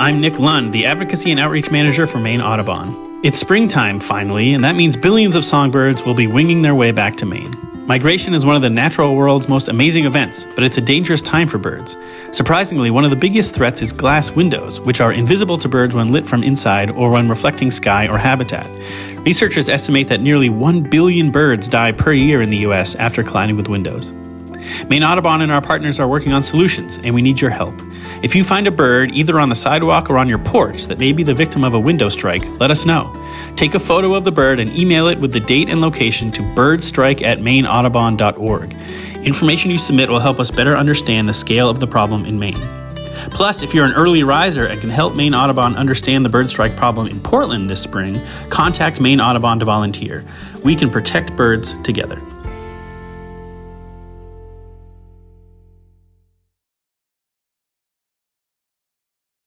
I'm Nick Lund, the Advocacy and Outreach Manager for Maine Audubon. It's springtime, finally, and that means billions of songbirds will be winging their way back to Maine. Migration is one of the natural world's most amazing events, but it's a dangerous time for birds. Surprisingly, one of the biggest threats is glass windows, which are invisible to birds when lit from inside or when reflecting sky or habitat. Researchers estimate that nearly 1 billion birds die per year in the US after colliding with windows. Maine Audubon and our partners are working on solutions, and we need your help. If you find a bird either on the sidewalk or on your porch that may be the victim of a window strike, let us know. Take a photo of the bird and email it with the date and location to birdstrike at maineaudubon.org. Information you submit will help us better understand the scale of the problem in Maine. Plus, if you're an early riser and can help Maine Audubon understand the bird strike problem in Portland this spring, contact Maine Audubon to volunteer. We can protect birds together.